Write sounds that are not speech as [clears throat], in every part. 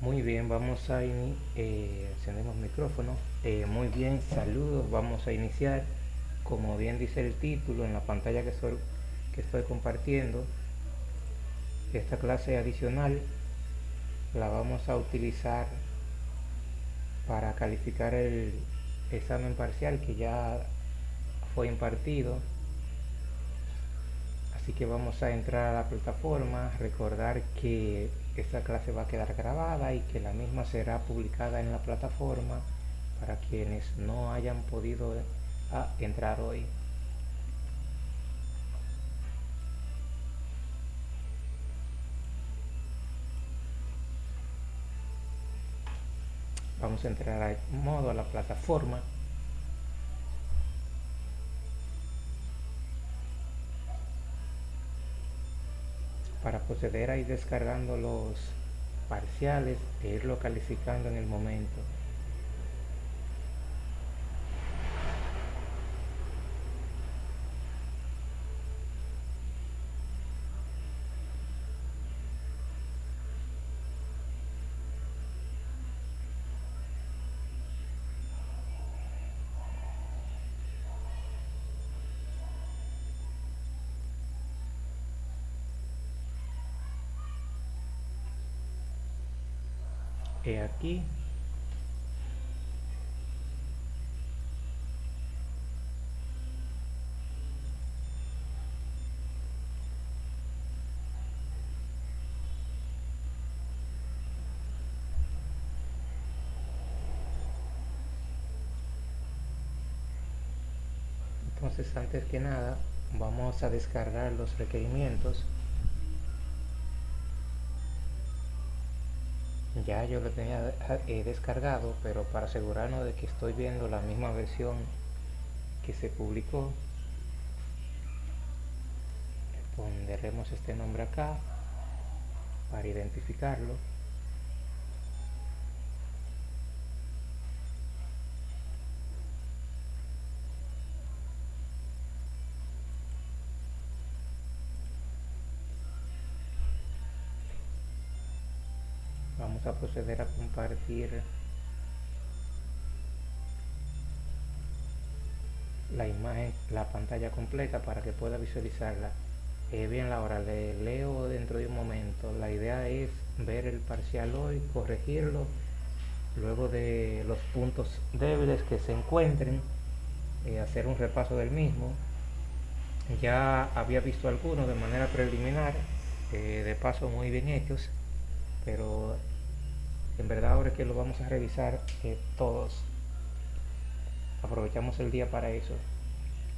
Muy bien, vamos a iniciar, eh, encendemos micrófono. Eh, muy bien, saludos, vamos a iniciar. Como bien dice el título en la pantalla que que estoy compartiendo, esta clase adicional la vamos a utilizar para calificar el examen parcial que ya fue impartido así que vamos a entrar a la plataforma recordar que esta clase va a quedar grabada y que la misma será publicada en la plataforma para quienes no hayan podido ah, entrar hoy. Vamos a entrar a modo a la plataforma proceder a ir descargando los parciales e irlo calificando en el momento he aquí. Entonces antes que nada vamos a descargar los requerimientos ya yo lo tenía eh, descargado pero para asegurarnos de que estoy viendo la misma versión que se publicó pondremos este nombre acá para identificarlo vamos a proceder a compartir la imagen, la pantalla completa para que pueda visualizarla. Eh, bien, Laura, le leo dentro de un momento. La idea es ver el parcial hoy, corregirlo, luego de los puntos débiles que se encuentren, eh, hacer un repaso del mismo. Ya había visto algunos de manera preliminar, eh, de paso muy bien hechos, pero en verdad ahora que lo vamos a revisar eh, todos. Aprovechamos el día para eso.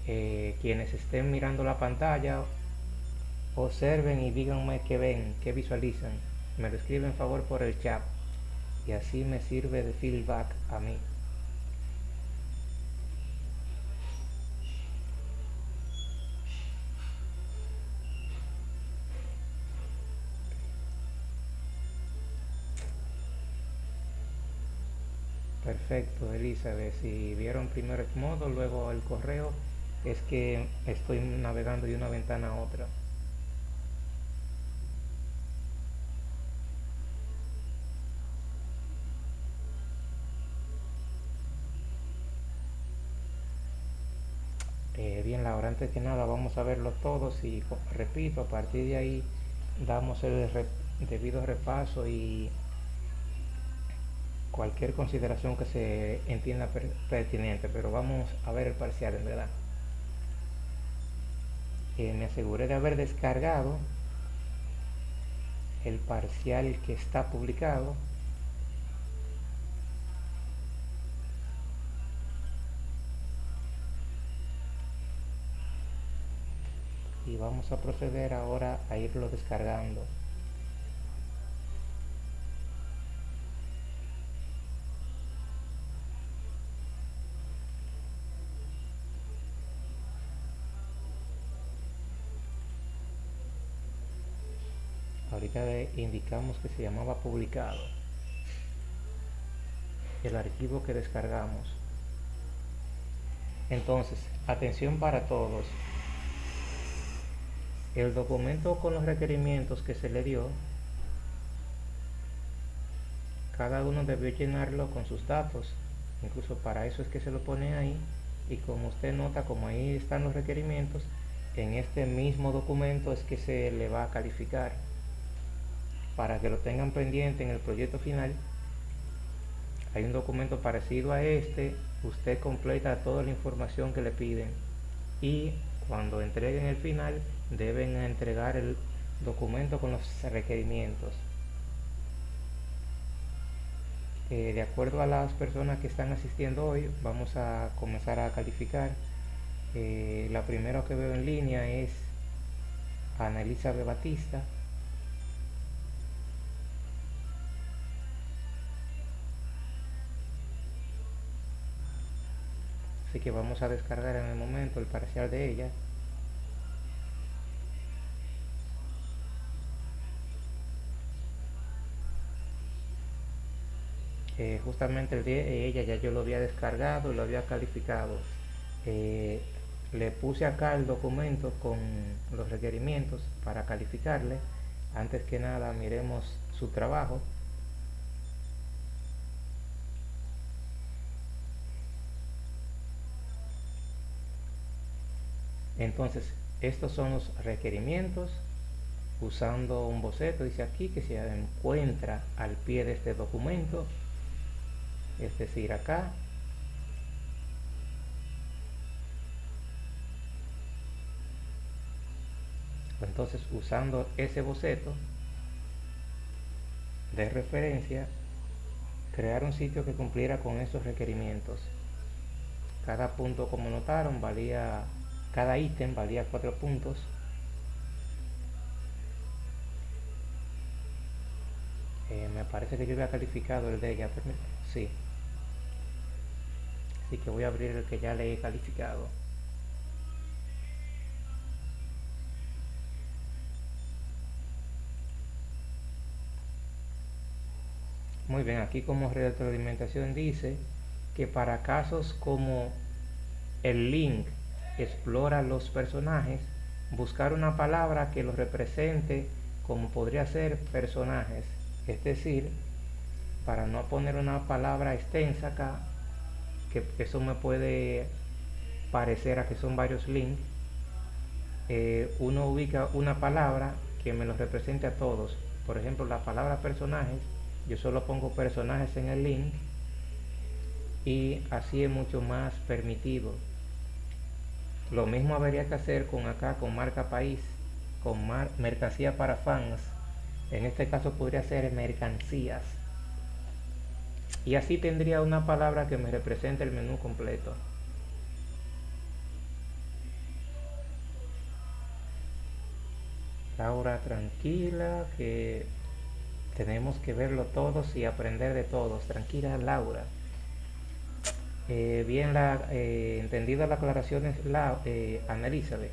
Eh, quienes estén mirando la pantalla observen y díganme qué ven, qué visualizan. Me lo escriben favor por el chat. Y así me sirve de feedback a mí Perfecto, Elizabeth. Si vieron primero el modo, luego el correo, es que estoy navegando de una ventana a otra. Eh, bien, Laura, antes que nada vamos a verlo todos y repito, a partir de ahí damos el debido repaso y cualquier consideración que se entienda pertinente, pero vamos a ver el parcial en verdad. Eh, me aseguré de haber descargado el parcial que está publicado y vamos a proceder ahora a irlo descargando indicamos que se llamaba publicado. El archivo que descargamos. Entonces atención para todos. El documento con los requerimientos que se le dio cada uno debe llenarlo con sus datos. Incluso para eso es que se lo pone ahí. Y como usted nota como ahí están los requerimientos en este mismo documento es que se le va a calificar para que lo tengan pendiente en el proyecto final hay un documento parecido a este usted completa toda la información que le piden y cuando entreguen el final deben entregar el documento con los requerimientos. Eh, de acuerdo a las personas que están asistiendo hoy vamos a comenzar a calificar. Eh, la primera que veo en línea es Ana Elizabeth Batista así que vamos a descargar en el momento el parcial de ella. Eh, justamente el de ella ya yo lo había descargado y lo había calificado. Eh, le puse acá el documento con los requerimientos para calificarle. Antes que nada miremos su trabajo entonces estos son los requerimientos usando un boceto. Dice aquí que se encuentra al pie de este documento. Es decir acá. Entonces usando ese boceto de referencia crear un sitio que cumpliera con esos requerimientos. Cada punto como notaron valía cada ítem valía cuatro puntos. Eh, me parece que yo había calificado el de ella sí. Así que voy a abrir el que ya le he calificado. Muy bien aquí como retroalimentación dice que para casos como el link explora los personajes buscar una palabra que los represente como podría ser personajes. Es decir para no poner una palabra extensa acá que eso me puede parecer a que son varios links eh, uno ubica una palabra que me lo represente a todos. Por ejemplo la palabra personajes yo solo pongo personajes en el link y así es mucho más permitido lo mismo habría que hacer con acá con marca país con mercancía para fans. En este caso podría ser mercancías. Y así tendría una palabra que me represente el menú completo. Laura tranquila que tenemos que verlo todos y aprender de todos. Tranquila Laura eh, bien la eh, entendida la aclaración la eh, Ana Elizabeth.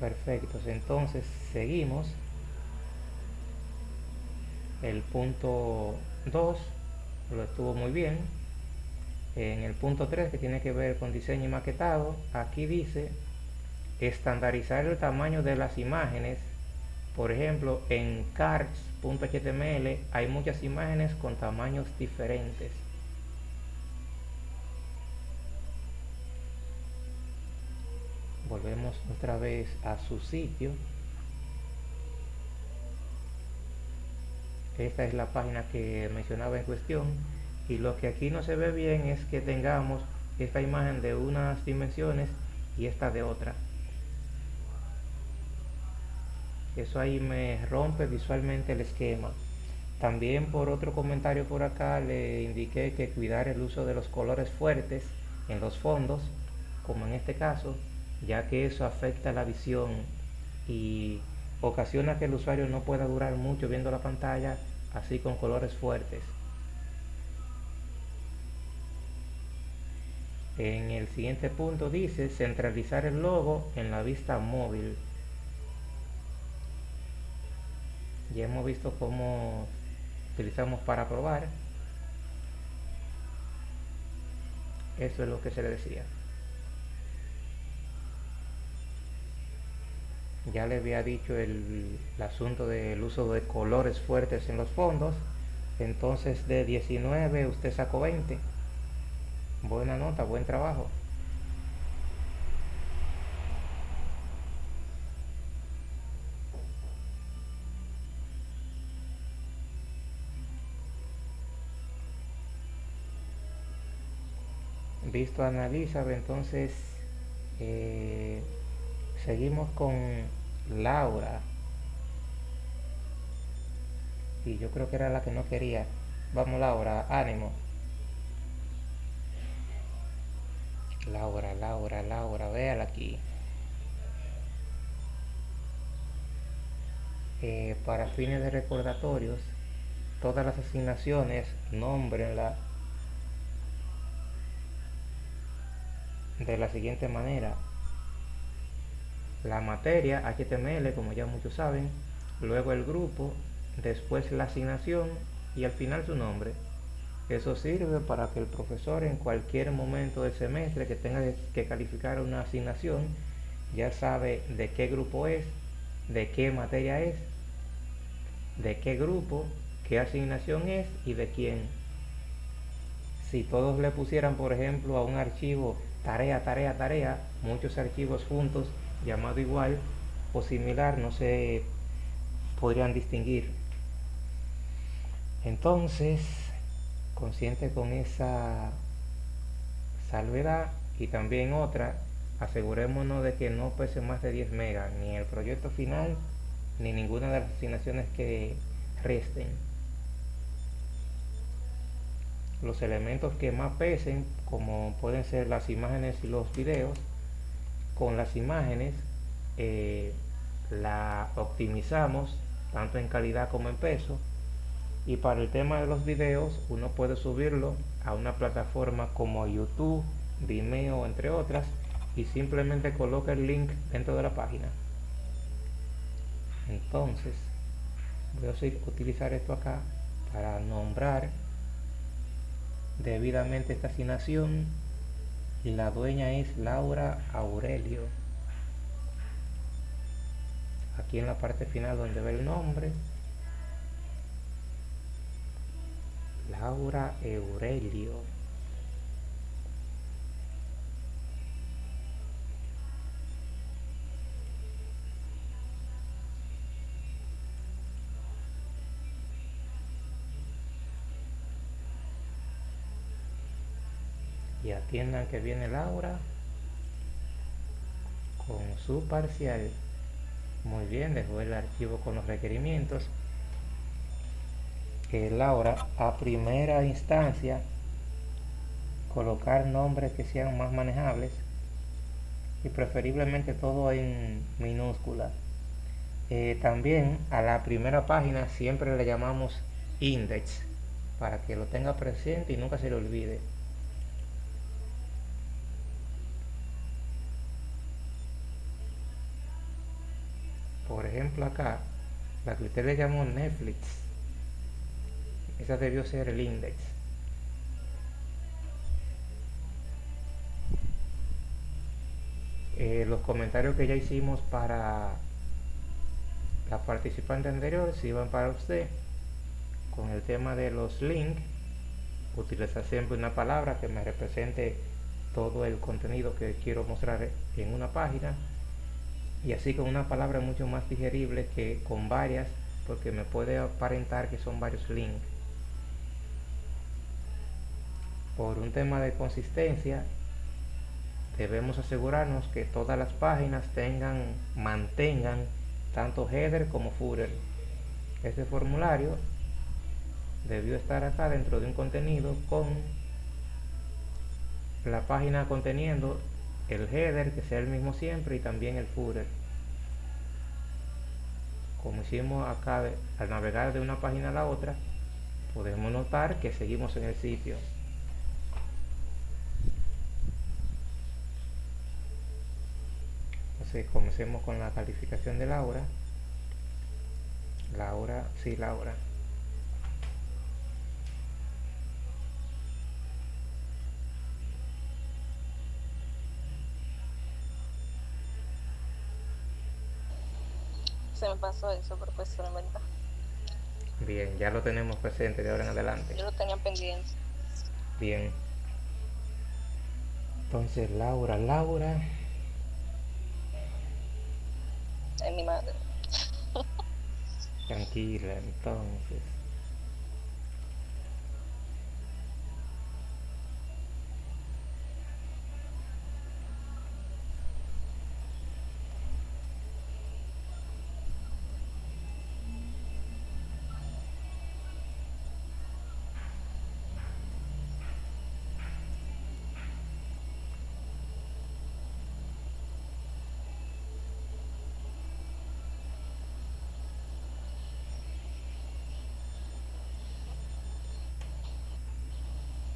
Perfectos entonces seguimos. El punto 2 lo estuvo muy bien. En el punto 3 que tiene que ver con diseño y maquetado aquí dice estandarizar el tamaño de las imágenes por ejemplo en cards.html hay muchas imágenes con tamaños diferentes. Volvemos otra vez a su sitio. Esta es la página que mencionaba en cuestión. Y lo que aquí no se ve bien es que tengamos esta imagen de unas dimensiones y esta de otra eso ahí me rompe visualmente el esquema también por otro comentario por acá le indiqué que cuidar el uso de los colores fuertes en los fondos como en este caso ya que eso afecta la visión y ocasiona que el usuario no pueda durar mucho viendo la pantalla así con colores fuertes. En el siguiente punto dice centralizar el logo en la vista móvil. Ya hemos visto cómo utilizamos para probar. Eso es lo que se le decía. ya le había dicho el, el asunto del uso de colores fuertes en los fondos entonces de 19 usted sacó 20 buena nota buen trabajo visto analiza entonces eh, seguimos con Laura. Y yo creo que era la que no quería. Vamos Laura ánimo. Laura Laura Laura véala aquí. Eh, para fines de recordatorios todas las asignaciones nombrenla de la siguiente manera. La materia HTML, como ya muchos saben, luego el grupo, después la asignación y al final su nombre. Eso sirve para que el profesor en cualquier momento del semestre que tenga que calificar una asignación ya sabe de qué grupo es, de qué materia es, de qué grupo, qué asignación es y de quién. Si todos le pusieran, por ejemplo, a un archivo tarea, tarea, tarea, muchos archivos juntos, llamado igual o similar, no se podrían distinguir. Entonces, consciente con esa salvedad y también otra, asegurémonos de que no pese más de 10 megas, ni el proyecto final, ni ninguna de las asignaciones que resten los elementos que más pesen como pueden ser las imágenes y los videos. Con las imágenes eh, la optimizamos tanto en calidad como en peso. Y para el tema de los videos uno puede subirlo a una plataforma como YouTube, Vimeo entre otras y simplemente coloca el link dentro de la página. Entonces voy a utilizar esto acá para nombrar debidamente esta asignación y la dueña es Laura Aurelio. Aquí en la parte final donde ve el nombre Laura Aurelio atiendan que viene Laura con su parcial. Muy bien dejó el archivo con los requerimientos. Que Laura a primera instancia colocar nombres que sean más manejables y preferiblemente todo en minúscula. Eh, también a la primera página siempre le llamamos index para que lo tenga presente y nunca se le olvide ejemplo acá la que usted le llamó Netflix esa debió ser el index. Eh, los comentarios que ya hicimos para la participante anterior si van para usted con el tema de los links utilizar siempre una palabra que me represente todo el contenido que quiero mostrar en una página y así con una palabra mucho más digerible que con varias porque me puede aparentar que son varios links. Por un tema de consistencia debemos asegurarnos que todas las páginas tengan mantengan tanto header como footer. Este formulario debió estar acá dentro de un contenido con la página conteniendo el header que sea el mismo siempre y también el footer. Como hicimos acá al navegar de una página a la otra podemos notar que seguimos en el sitio. Entonces comencemos con la calificación de Laura Laura, sí Laura se me pasó eso, pero pues en verdad. Bien, ya lo tenemos presente de ahora en adelante. Yo lo tenía pendiente. Bien. Entonces, Laura, Laura. Es mi madre. Tranquila, entonces.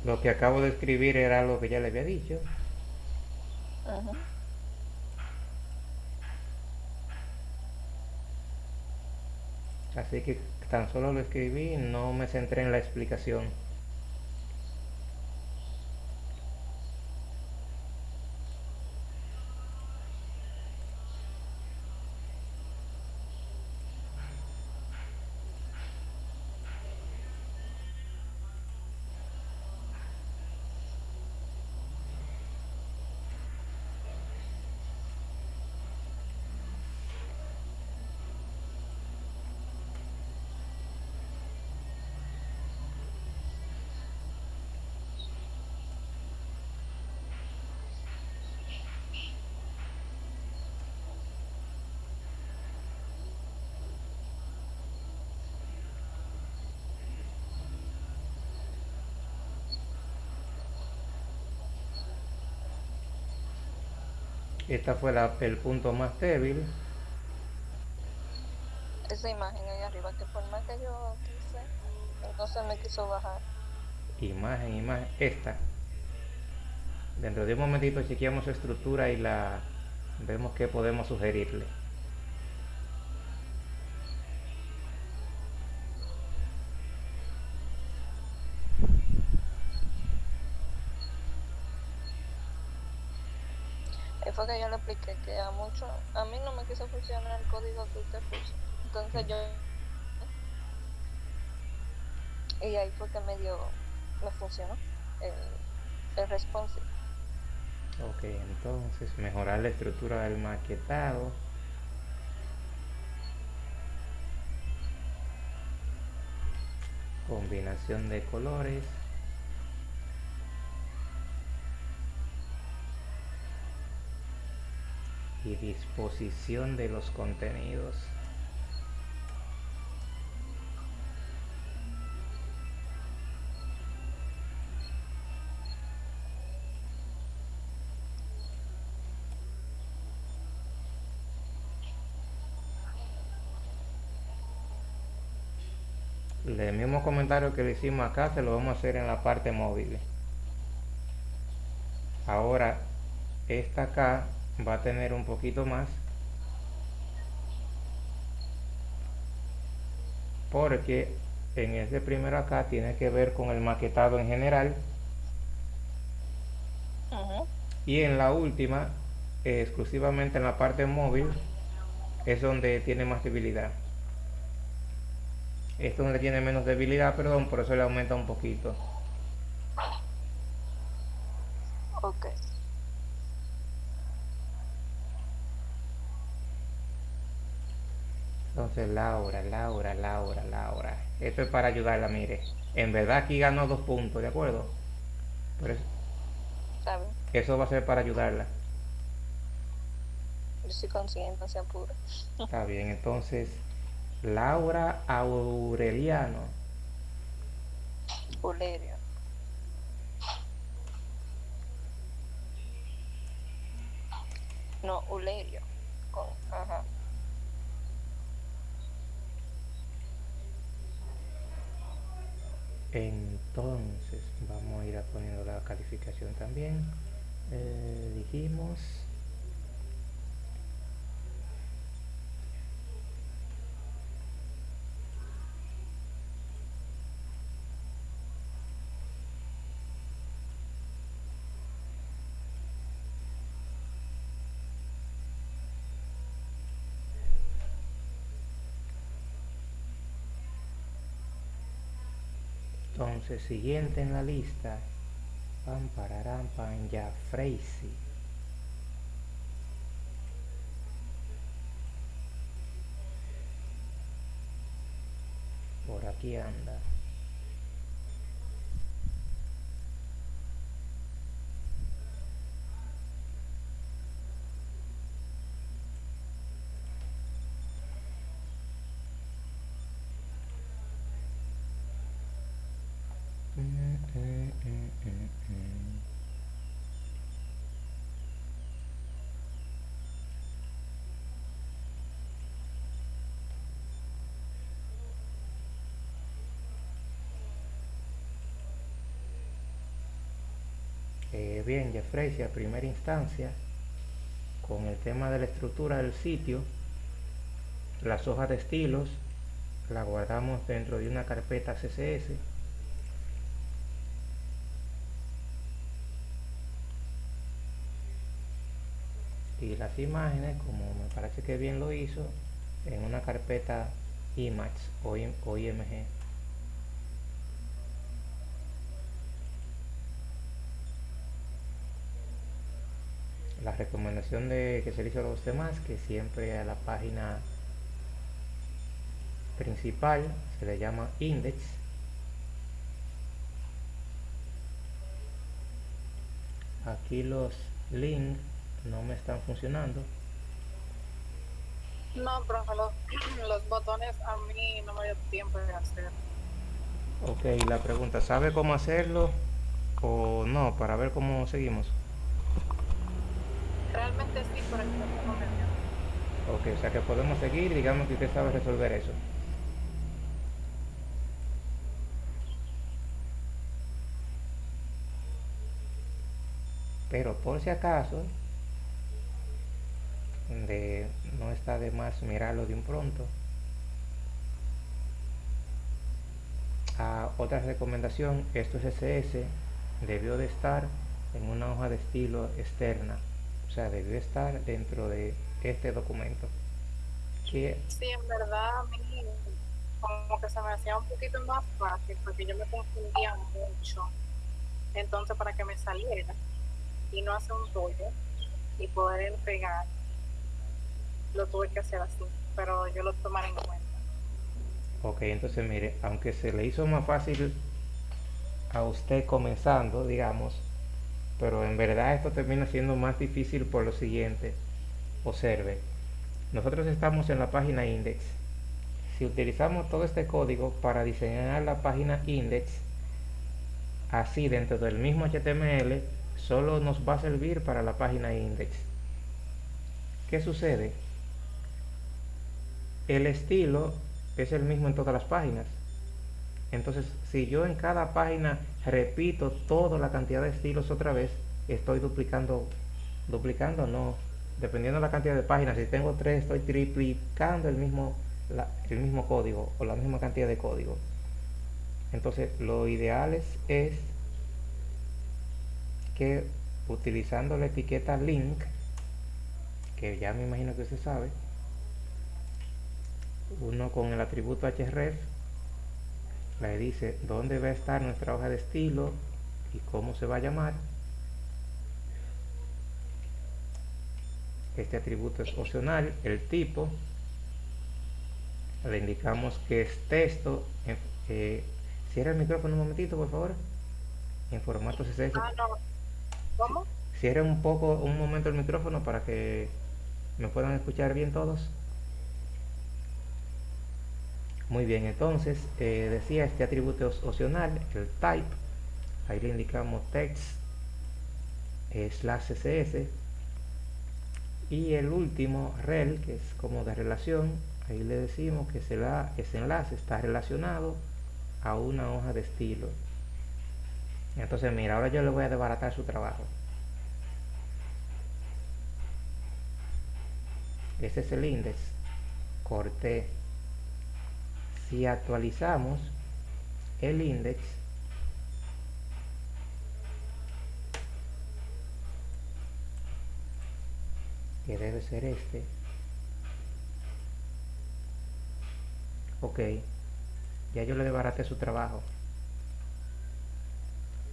Lo que acabo de escribir era lo que ya le había dicho. Así que tan solo lo escribí, no me centré en la explicación. Esta fue la- el punto más débil. Esa imagen ahí arriba, que por más que yo quise, entonces me quiso bajar. Imagen, imagen. Esta. Dentro de un momentito chequeamos su estructura y la vemos qué podemos sugerirle. Que yo le expliqué que a mucho, a mí no me quiso funcionar el código que usted puso. Entonces yo y ahí fue que me dio, me funcionó el, el responsive. Ok, entonces mejorar la estructura del maquetado. Combinación de colores. Y disposición de los contenidos. El mismo comentario que le hicimos acá se lo vamos a hacer en la parte móvil. Ahora, esta acá va a tener un poquito más. Porque en este primero acá tiene que ver con el maquetado en general. Y en la última, eh, exclusivamente en la parte móvil, es donde tiene más debilidad. Esto donde tiene menos debilidad, perdón, por eso le aumenta un poquito. Ok. Entonces, Laura, Laura, Laura, Laura. Esto es para ayudarla, mire. En verdad aquí ganó dos puntos, ¿de acuerdo? Pero bien. eso va a ser para ayudarla. Yo soy consciente, no se apura. [laughs] Está bien, entonces, Laura Aureliano. Ulerio. No, Ulerio. Con, ajá. Entonces, vamos a ir a poniendo la calificación también. Eh, dijimos. Entonces, siguiente en la lista, pam, pararán, pan, ya, Freisy. Por aquí anda. Bien, Jeffrey, a primera instancia, con el tema de la estructura del sitio, las hojas de estilos las guardamos dentro de una carpeta CSS y las imágenes como me parece que bien lo hizo en una carpeta image o, im- o img la recomendación de que se le hizo a los demás que siempre a la página principal se le llama index aquí los links no me están funcionando No, profe, los, [clears throat] los botones a mí no me dio tiempo de hacer. ok la pregunta ¿sabe cómo hacerlo o no para ver cómo seguimos? Realmente sí, pero tiempo no ok o sea que podemos seguir digamos que usted sabe resolver eso. Pero por si acaso de, no está de más mirarlo de un pronto Ah, otra recomendación esto es SS debió de estar en una hoja de estilo externa o sea debió estar dentro de este documento que Sí, en verdad a mí como que se me hacía un poquito más fácil porque yo me confundía mucho. Entonces para que me saliera y no hacer un rollo y poder pegar, lo tuve que hacer así, pero yo lo tomaré en cuenta. Ok, entonces mire, aunque se le hizo más fácil a usted comenzando, digamos, pero en verdad esto termina siendo más difícil por lo siguiente. Observe, nosotros estamos en la página index. Si utilizamos todo este código para diseñar la página index, así dentro del mismo HTML, solo nos va a servir para la página index. ¿Qué sucede? El estilo es el mismo en todas las páginas. Entonces, si yo en cada página repito toda la cantidad de estilos otra vez, estoy duplicando, duplicando no, dependiendo de la cantidad de páginas, si tengo tres, estoy triplicando el mismo, el mismo código o la misma cantidad de código. Entonces, lo ideal es, es que utilizando la etiqueta link, que ya me imagino que usted sabe, uno con el atributo href le dice dónde va a estar nuestra hoja de estilo y cómo se va a llamar este atributo es opcional el tipo. Le indicamos que es texto. Eh, cierra el micrófono un momentito por favor. En formato CSS Ah, no. ¿Cómo? cierre un poco un momento el micrófono para que me puedan escuchar bien todos muy bien, entonces eh, decía este atributo opcional, el type, ahí le indicamos text eh, slash css y el último rel, que es como de relación, ahí le decimos que será, ese enlace está relacionado a una hoja de estilo. Entonces mira, ahora yo le voy a desbaratar su trabajo. Ese es el index, corté si actualizamos el index que debe ser este ok ya yo le desbaraté su trabajo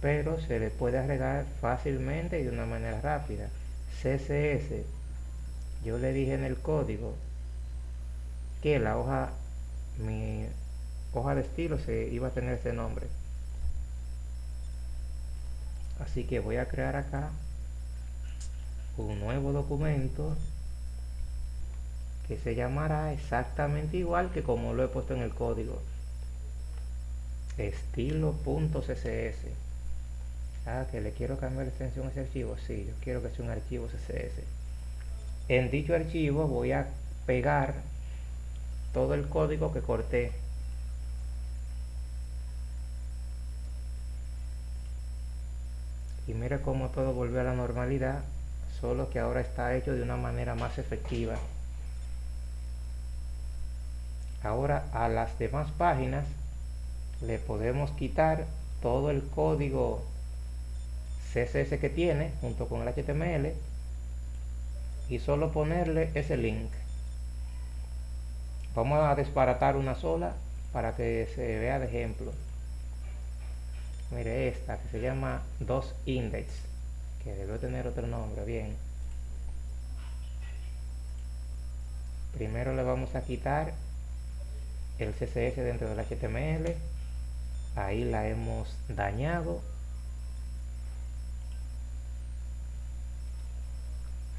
pero se le puede agregar fácilmente y de una manera rápida. CSS, yo le dije en el código que la hoja, mi hoja de estilo se iba a tener ese nombre. Así que voy a crear acá un nuevo documento que se llamará exactamente igual que como lo he puesto en el código. Estilo.css ah, que le quiero cambiar la extensión a ese archivo. Sí, yo quiero que sea un archivo css en dicho archivo voy a pegar todo el código que corté. Y mira cómo todo volvió a la normalidad solo que ahora está hecho de una manera más efectiva. Ahora a las demás páginas le podemos quitar todo el código CSS que tiene junto con el HTML y solo ponerle ese link vamos a desbaratar una sola para que se vea de ejemplo. Mire esta que se llama dos index que debe tener otro nombre bien. Primero le vamos a quitar el CSS dentro del HTML ahí la hemos dañado.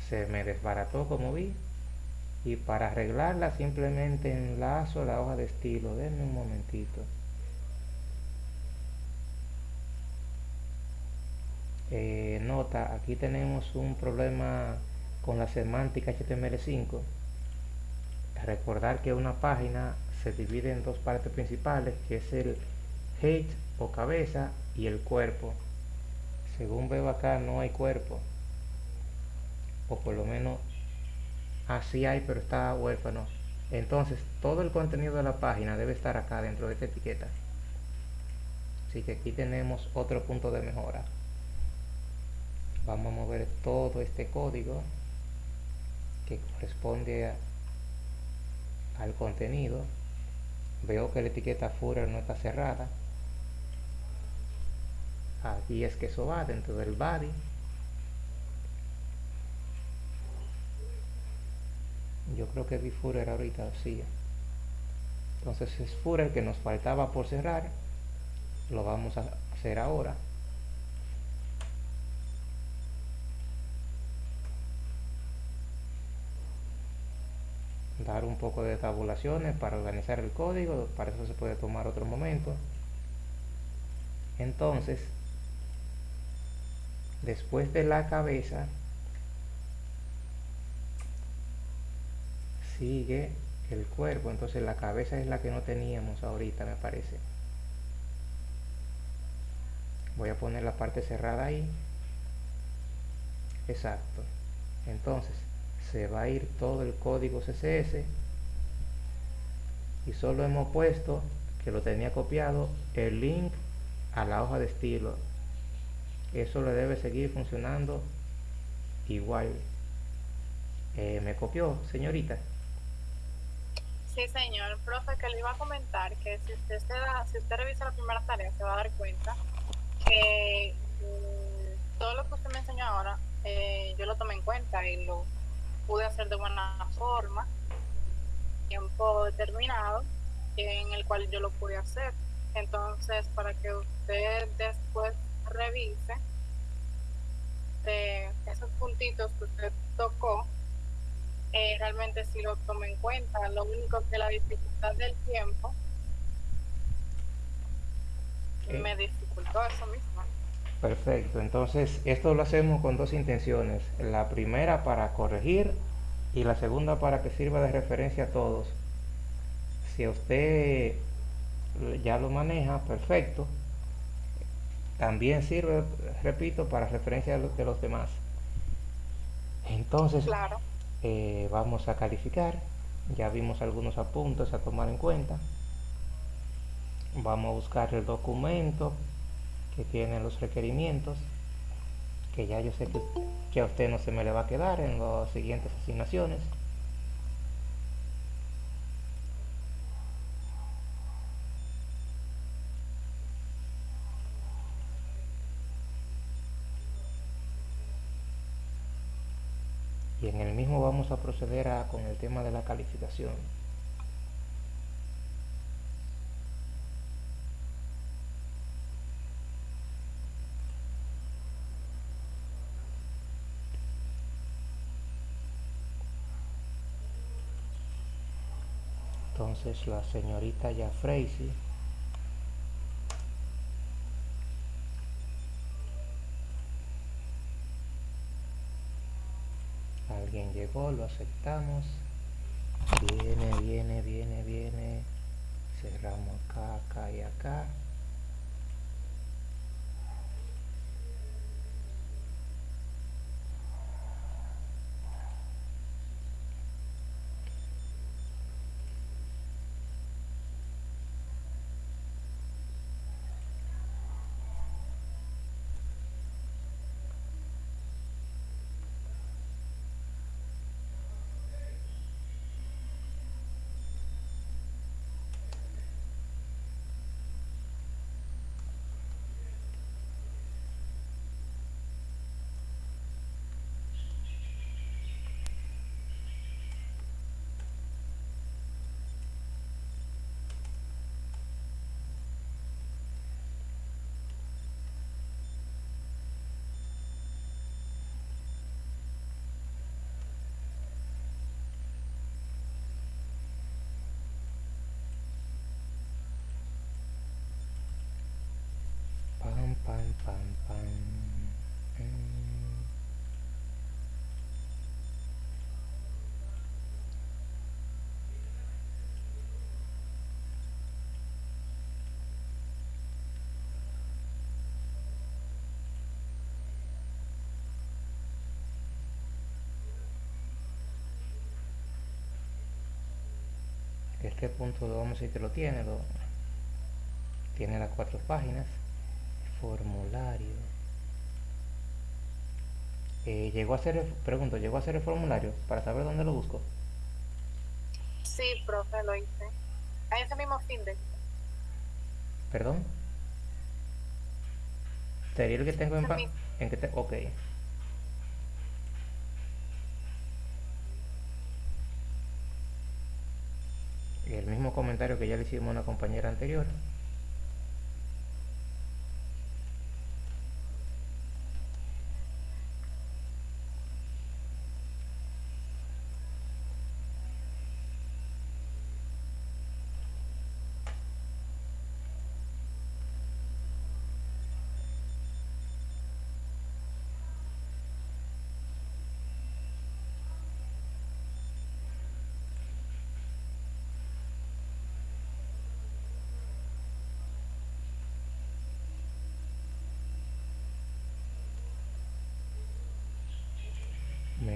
Se me desbarató como vi y para arreglarla simplemente enlazo la hoja de estilo. Denme un momentito. Eh, nota aquí tenemos un problema con la semántica HTML5 recordar que una página se divide en dos partes principales que es el head o cabeza y el cuerpo. Según veo acá no hay cuerpo o por lo menos así hay pero está huérfano. Entonces todo el contenido de la página debe estar acá dentro de esta etiqueta. Así que aquí tenemos otro punto de mejora. Vamos a mover todo este código que corresponde al contenido. Veo que la etiqueta footer no está cerrada. Aquí es que eso va dentro del body yo creo que vi footer ahorita sí entonces es footer que nos faltaba por cerrar lo vamos a hacer ahora. Dar un poco de tabulaciones para organizar el código para eso se puede tomar otro momento. Entonces después de la cabeza sigue el cuerpo. Entonces la cabeza es la que no teníamos ahorita me parece. Voy a poner la parte cerrada ahí. Exacto. Entonces se va a ir todo el código CSS y solo hemos puesto que lo tenía copiado el link a la hoja de estilo. Eso le debe seguir funcionando igual. Eh, me copió señorita Sí, señor. Profe, que le iba a comentar que si usted, si usted revisa la primera tarea, se va a dar cuenta que mm, todo lo que usted me enseñó ahora, eh, yo lo tomé en cuenta y lo pude hacer de buena forma, tiempo determinado, en el cual yo lo pude hacer. Entonces, para que usted después revise de esos puntitos que usted tocó, eh, realmente si lo tomo en cuenta. Lo único que la dificultad del tiempo me dificultó eso mismo. Perfecto, entonces esto lo hacemos con dos intenciones. La primera para corregir y la segunda para que sirva de referencia a todos. Si usted ya lo maneja, perfecto. También sirve, repito, para referencia de los demás. Entonces, claro. Eh, vamos a calificar. Ya vimos algunos apuntes a tomar en cuenta. Vamos a buscar el documento que tiene los requerimientos que ya yo sé que, a usted no se me le va a quedar en las siguientes asignaciones En el mismo vamos a proceder a, con el tema de la calificación. Entonces la señorita ya Lo aceptamos. Viene, viene, viene, viene. Cerramos acá, acá y acá. Punto lo vamos a decir que lo tiene, lo, tiene las cuatro páginas formulario. Eh, llegó a hacer el, pregunto llegó a hacer el formulario para saber dónde lo busco Sí, profe, lo hice. A ese mismo fin de. perdón sería el que tengo en, en que te, ok que ya le hicimos a una compañera anterior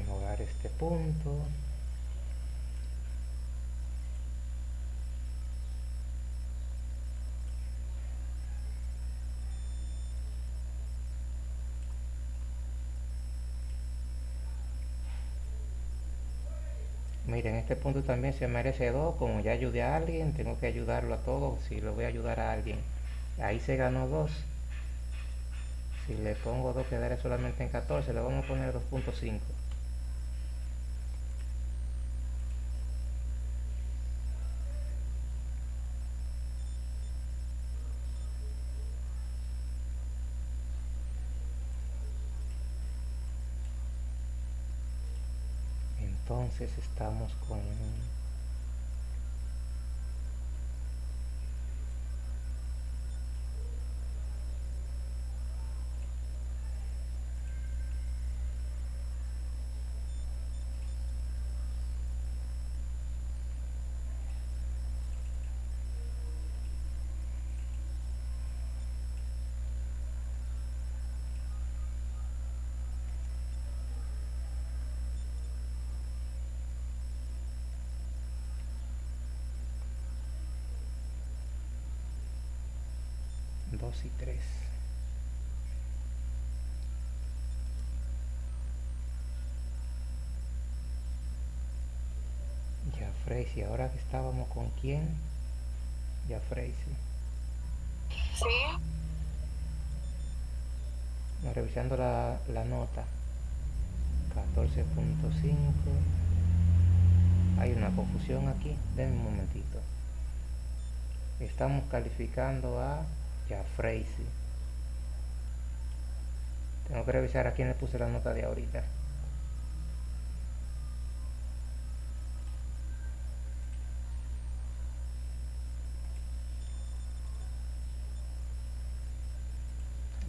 mejorar este punto Miren, este punto también se merece dos, como ya ayudé a alguien, tengo que ayudarlo a todos, si lo voy a ayudar a alguien. Ahí se ganó dos. Si le pongo dos quedaré solamente en 14, le vamos a poner 2.5. Entonces estamos con dos y tres. Ya Freisy, ahora que estábamos con quién? Ya Freisy. Sí, No, revisando la, la nota. 14.5 hay una confusión aquí denme un momentito estamos calificando a Jafreisi tengo que revisar a quién le puse la nota de ahorita.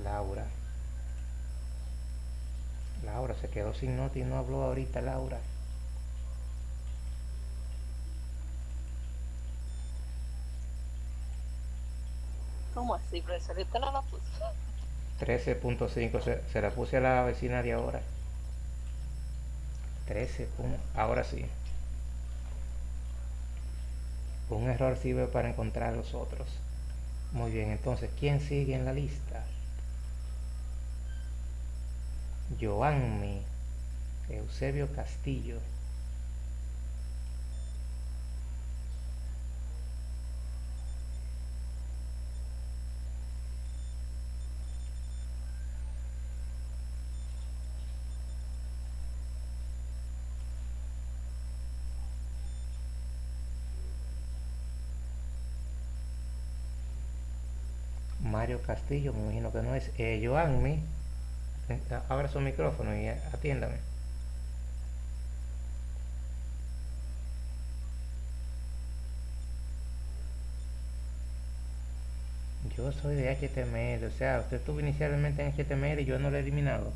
Laura. Laura se quedó sin nota y no habló ahorita Laura ¿Cómo así? ¿Usted no la puso? 13.5 se, se la puse a la vecina de ahora 13 pun- ahora sí un error sirve para encontrar los otros muy bien entonces ¿quién sigue en la lista? Joanmi Eusebio Castillo Castillo, me imagino que no es. Eh, Joanmi, abra su micrófono y eh, atiéndame. Yo soy de HTML, o sea, usted estuvo inicialmente en HTML y yo no lo he eliminado.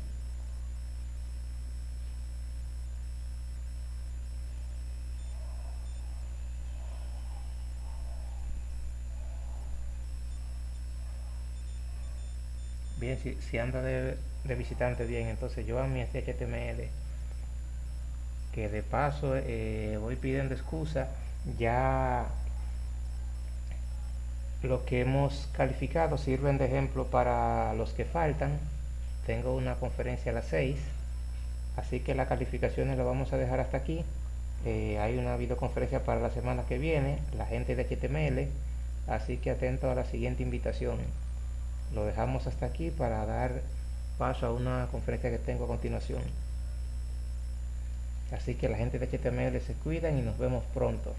Bien, si, anda de, visitante, bien, entonces yo a mi HTML, que de paso eh, voy pidiendo excusa, ya lo que hemos calificado sirven de ejemplo para los que faltan. Tengo una conferencia a las 6, así que las calificaciones lo vamos a dejar hasta aquí. Eh, hay una videoconferencia para la semana que viene, la gente de HTML, así que atento a la siguiente invitación. Lo dejamos hasta aquí para dar paso a una conferencia que tengo a continuación. Así que la gente de HTML se cuidan y nos vemos pronto.